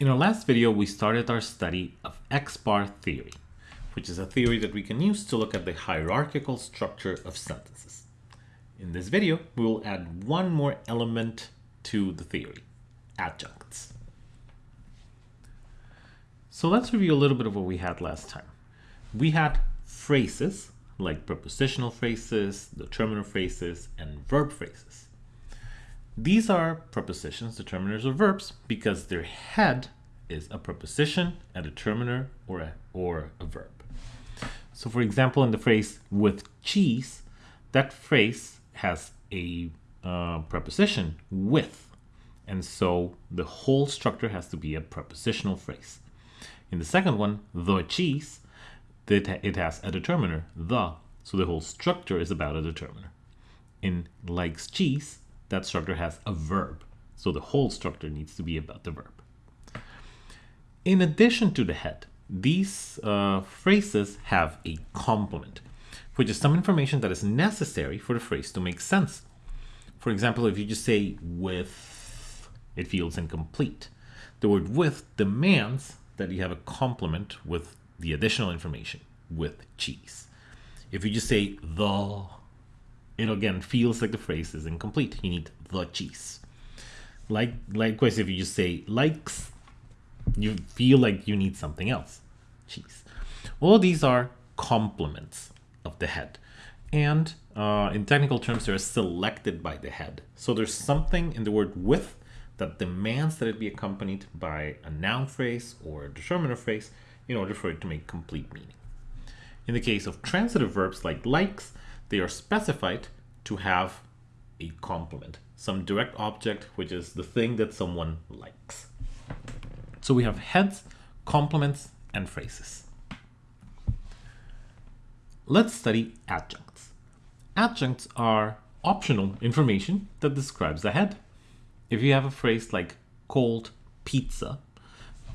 In our last video, we started our study of X-bar theory, which is a theory that we can use to look at the hierarchical structure of sentences. In this video, we will add one more element to the theory, adjuncts. So let's review a little bit of what we had last time. We had phrases, like prepositional phrases, determiner phrases, and verb phrases. These are prepositions, determiners, or verbs because their head is a preposition, a determiner, or a, or a verb. So for example, in the phrase with cheese, that phrase has a uh, preposition with. And so the whole structure has to be a prepositional phrase. In the second one, the cheese, it has a determiner, the. So the whole structure is about a determiner. In likes cheese, that structure has a verb. So the whole structure needs to be about the verb. In addition to the head, these uh, phrases have a complement, which is some information that is necessary for the phrase to make sense. For example, if you just say with, it feels incomplete. The word with demands that you have a complement with the additional information, with cheese. If you just say the, it again feels like the phrase is incomplete. You need the cheese. Like likewise, if you just say likes, you feel like you need something else. Cheese. All these are complements of the head. And uh, in technical terms, they're selected by the head. So there's something in the word with that demands that it be accompanied by a noun phrase or a determiner phrase in order for it to make complete meaning. In the case of transitive verbs like likes, they are specified to have a complement, some direct object, which is the thing that someone likes. So we have heads, complements, and phrases. Let's study adjuncts. Adjuncts are optional information that describes a head. If you have a phrase like cold pizza,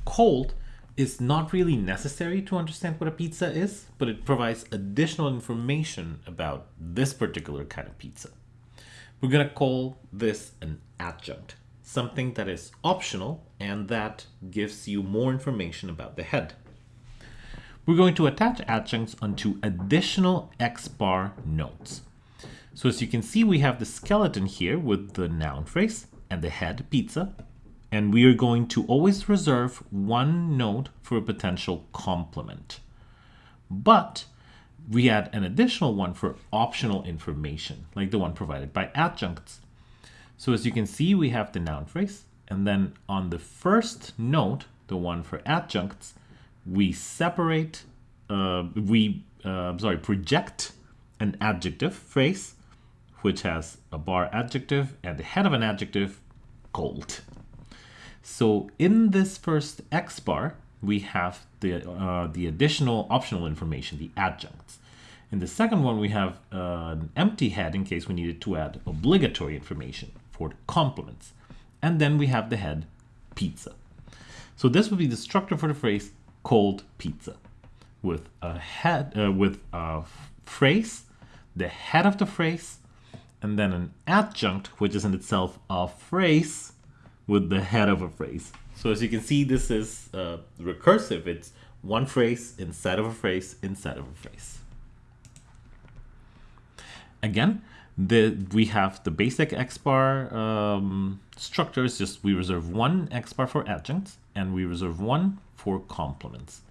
cold is not really necessary to understand what a pizza is, but it provides additional information about this particular kind of pizza. We're going to call this an adjunct, something that is optional and that gives you more information about the head. We're going to attach adjuncts onto additional X-bar nodes. So as you can see, we have the skeleton here with the noun phrase and the head pizza and we are going to always reserve one node for a potential complement. But we add an additional one for optional information, like the one provided by adjuncts. So as you can see, we have the noun phrase, and then on the first node, the one for adjuncts, we separate, uh, we, uh, sorry, project an adjective phrase, which has a bar adjective and the head of an adjective, cold. So in this first X bar, we have the, uh, the additional optional information, the adjuncts. In the second one, we have uh, an empty head in case we needed to add obligatory information for complements. And then we have the head pizza. So this would be the structure for the phrase cold pizza with a head, uh, with a phrase, the head of the phrase, and then an adjunct, which is in itself a phrase with the head of a phrase. So as you can see, this is uh, recursive. It's one phrase inside of a phrase inside of a phrase. Again, the, we have the basic X-bar um, structures, just we reserve one X-bar for adjuncts and we reserve one for complements.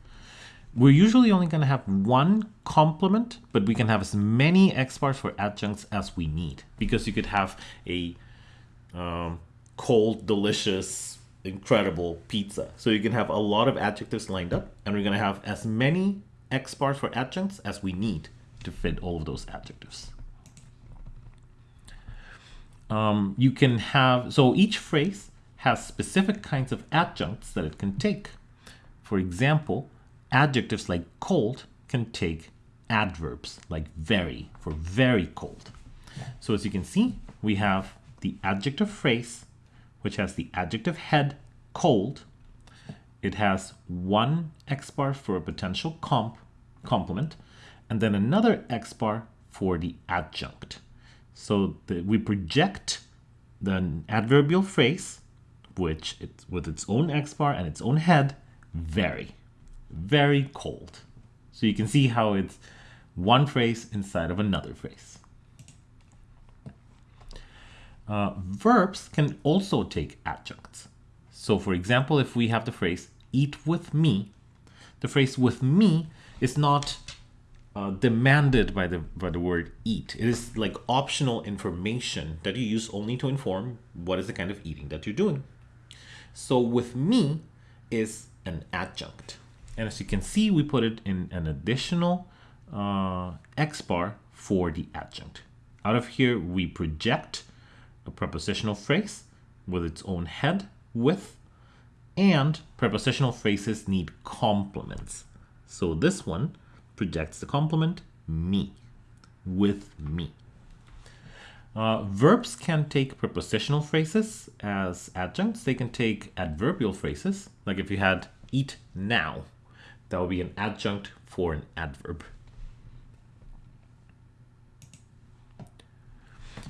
We're usually only going to have one complement, but we can have as many X-bars for adjuncts as we need because you could have a um, cold, delicious, incredible pizza. So you can have a lot of adjectives lined up, and we're going to have as many X bars for adjuncts as we need to fit all of those adjectives. Um, you can have, so each phrase has specific kinds of adjuncts that it can take. For example, adjectives like cold can take adverbs like very for very cold. So as you can see, we have the adjective phrase which has the adjective head cold. It has one X bar for a potential comp complement, and then another X bar for the adjunct. So the, we project the adverbial phrase which with its own X bar and its own head, very, very cold. So you can see how it's one phrase inside of another phrase. Uh, verbs can also take adjuncts. So for example, if we have the phrase eat with me, the phrase with me is not uh, demanded by the by the word eat. It is like optional information that you use only to inform what is the kind of eating that you're doing. So with me is an adjunct. And as you can see, we put it in an additional uh, X bar for the adjunct. Out of here, we project a prepositional phrase with its own head, with, and prepositional phrases need complements. So this one projects the complement me, with me. Uh, verbs can take prepositional phrases as adjuncts. They can take adverbial phrases. Like if you had eat now, that would be an adjunct for an adverb.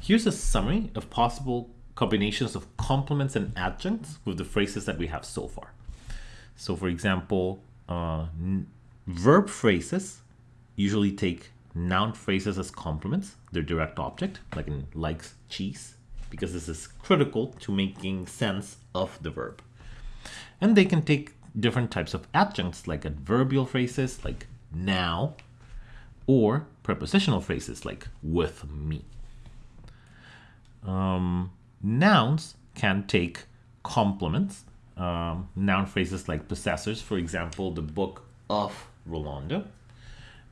Here's a summary of possible combinations of complements and adjuncts with the phrases that we have so far. So for example, uh, verb phrases usually take noun phrases as complements, their direct object, like in likes cheese, because this is critical to making sense of the verb. And they can take different types of adjuncts like adverbial phrases like now, or prepositional phrases like with me. Um, nouns can take complements, um, noun phrases like possessors, for example, the book of Rolando.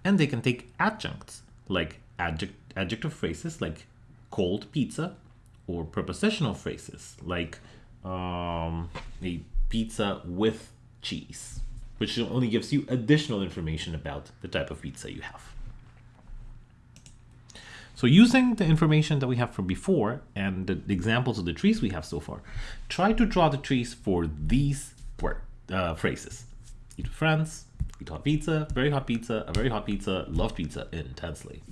And they can take adjuncts like adject adjective phrases like cold pizza or prepositional phrases like um, a pizza with cheese, which only gives you additional information about the type of pizza you have. So using the information that we have from before and the examples of the trees we have so far, try to draw the trees for these uh, phrases. Eat with friends, eat hot pizza, very hot pizza, a very hot pizza, love pizza intensely.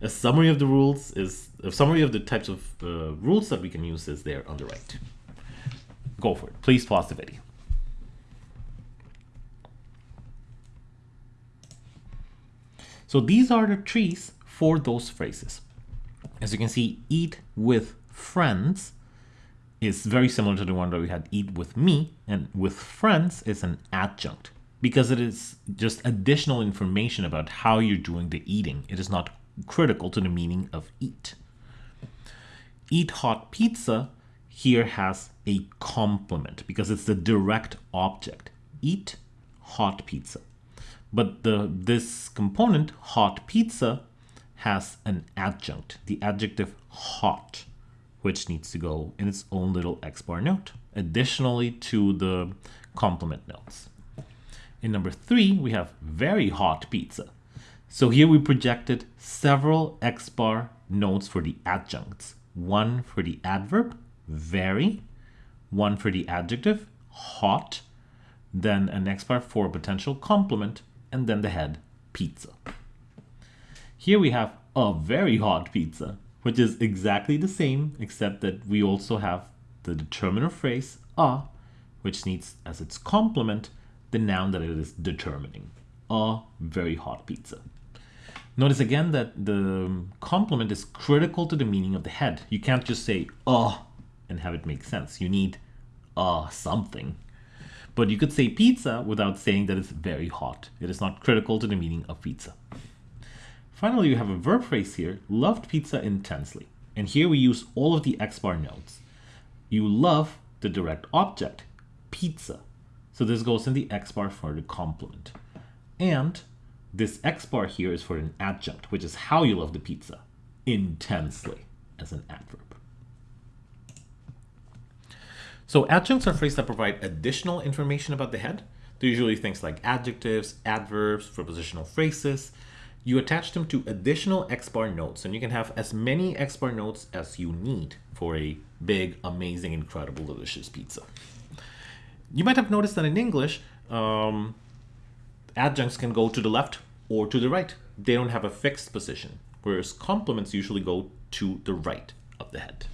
A summary of the rules is, a summary of the types of uh, rules that we can use is there on the right. Go for it. Please pause the video. So these are the trees for those phrases. As you can see, eat with friends is very similar to the one that we had eat with me and with friends is an adjunct because it is just additional information about how you're doing the eating. It is not critical to the meaning of eat. Eat hot pizza here has a complement because it's the direct object. Eat hot pizza. But the this component, hot pizza, has an adjunct, the adjective hot, which needs to go in its own little X bar node, additionally to the complement nodes. In number three, we have very hot pizza. So here we projected several X bar nodes for the adjuncts. One for the adverb, very, one for the adjective, hot, then an X bar for a potential complement, and then the head, pizza. Here we have a very hot pizza, which is exactly the same, except that we also have the determiner phrase a, which needs as its complement the noun that it is determining. A very hot pizza. Notice again that the complement is critical to the meaning of the head. You can't just say a and have it make sense. You need a something. But you could say pizza without saying that it's very hot. It is not critical to the meaning of pizza. Finally, we have a verb phrase here, loved pizza intensely. And here we use all of the X bar nodes. You love the direct object, pizza. So this goes in the X bar for the complement. And this X bar here is for an adjunct, which is how you love the pizza, intensely, as an adverb. So adjuncts are phrases that provide additional information about the head. They're usually things like adjectives, adverbs, prepositional phrases, you attach them to additional X-bar nodes and you can have as many X-bar nodes as you need for a big, amazing, incredible, delicious pizza. You might have noticed that in English, um, adjuncts can go to the left or to the right. They don't have a fixed position, whereas complements usually go to the right of the head.